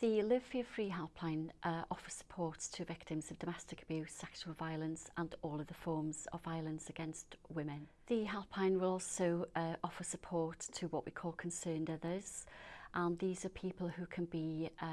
The Live Fear Free helpline uh, offers support to victims of domestic abuse, sexual violence and all of the forms of violence against women. The helpline will also uh, offer support to what we call concerned others and these are people who can be uh,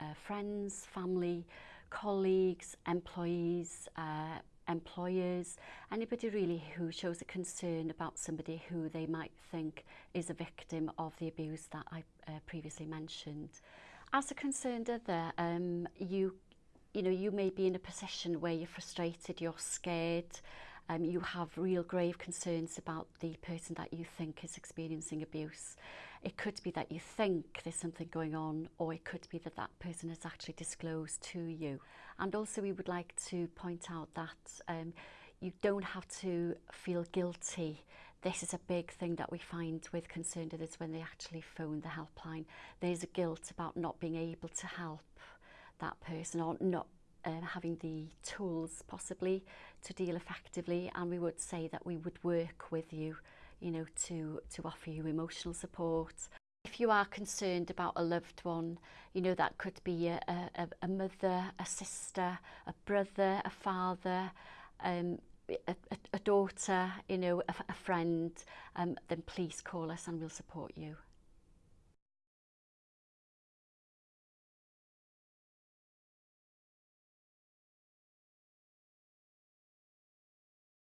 uh, friends, family, colleagues, employees, uh, employers, anybody really who shows a concern about somebody who they might think is a victim of the abuse that I uh, previously mentioned as a concerned other, um, you, you know, you may be in a position where you're frustrated, you're scared, um, you have real grave concerns about the person that you think is experiencing abuse. It could be that you think there's something going on, or it could be that that person has actually disclosed to you. And also, we would like to point out that um, you don't have to feel guilty This is a big thing that we find with concerned this when they actually phone the helpline. There's a guilt about not being able to help that person or not um, having the tools possibly to deal effectively and we would say that we would work with you you know to to offer you emotional support if you are concerned about a loved one you know that could be a, a, a mother a sister a brother a father um, a, a daughter, you know, a, a friend, um, then please call us and we'll support you.